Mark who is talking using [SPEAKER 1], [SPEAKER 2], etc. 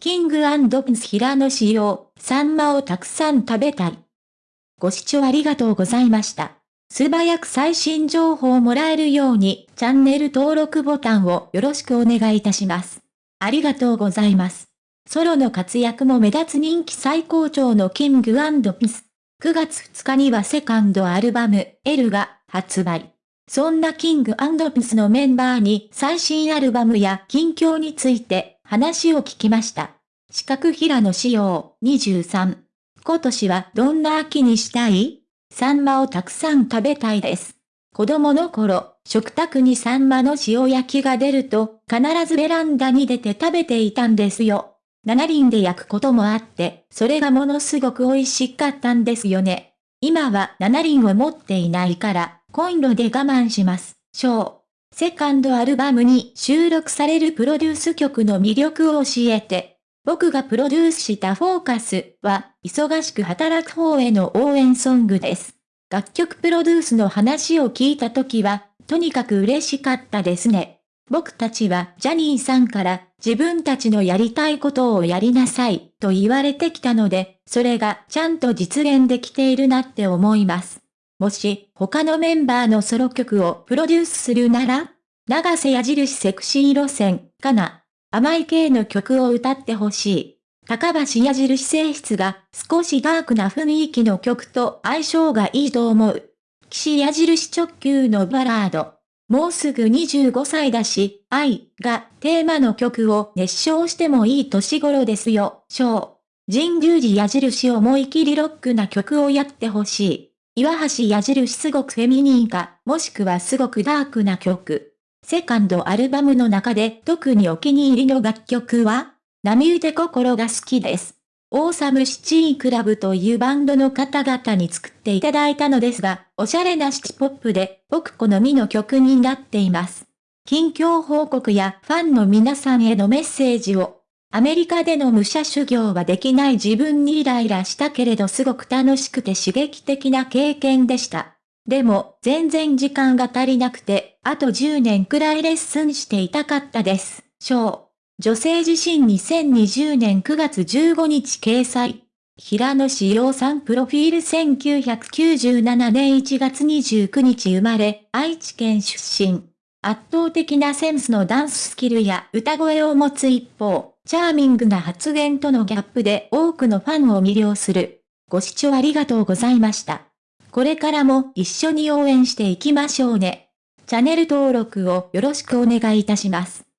[SPEAKER 1] キングピンス平野仕様、サンマをたくさん食べたい。ご視聴ありがとうございました。素早く最新情報をもらえるように、チャンネル登録ボタンをよろしくお願いいたします。ありがとうございます。ソロの活躍も目立つ人気最高潮のキングピンス。9月2日にはセカンドアルバム、L が発売。そんなキングピンスのメンバーに最新アルバムや近況について話を聞きました。四角平野仕様23。今年はどんな秋にしたい？サンマをたくさん食べたいです。子供の頃、食卓にサンマの塩焼きが出ると、必ずベランダに出て食べていたんですよ。七輪で焼くこともあって、それがものすごく美味しかったんですよね。今は七輪を持っていないから、コンロで我慢します。ショー。セカンドアルバムに収録されるプロデュース曲の魅力を教えて。僕がプロデュースしたフォーカスは、忙しく働く方への応援ソングです。楽曲プロデュースの話を聞いた時は、とにかく嬉しかったですね。僕たちはジャニーさんから自分たちのやりたいことをやりなさいと言われてきたので、それがちゃんと実現できているなって思います。もし、他のメンバーのソロ曲をプロデュースするなら長瀬矢印セクシー路線、かな。甘い系の曲を歌ってほしい。高橋矢印性質が少しダークな雰囲気の曲と相性がいいと思う。岸矢印直球のバラード。もうすぐ25歳だし、愛がテーマの曲を熱唱してもいい年頃ですよ、小。神宮寺矢印思い切りロックな曲をやってほしい。岩橋矢印すごくフェミニーか、もしくはすごくダークな曲。セカンドアルバムの中で特にお気に入りの楽曲は波打て心が好きです。オーサムシティクラブというバンドの方々に作っていただいたのですが、おしゃれなシティポップで僕好みの曲になっています。近況報告やファンの皆さんへのメッセージをアメリカでの武者修行はできない自分にイライラしたけれどすごく楽しくて刺激的な経験でした。でも、全然時間が足りなくて、あと10年くらいレッスンしていたかったです。章。女性自身2020年9月15日掲載。平野志陽さんプロフィール1997年1月29日生まれ、愛知県出身。圧倒的なセンスのダンススキルや歌声を持つ一方、チャーミングな発言とのギャップで多くのファンを魅了する。ご視聴ありがとうございました。これからも一緒に応援していきましょうね。チャンネル登録をよろしくお願いいたします。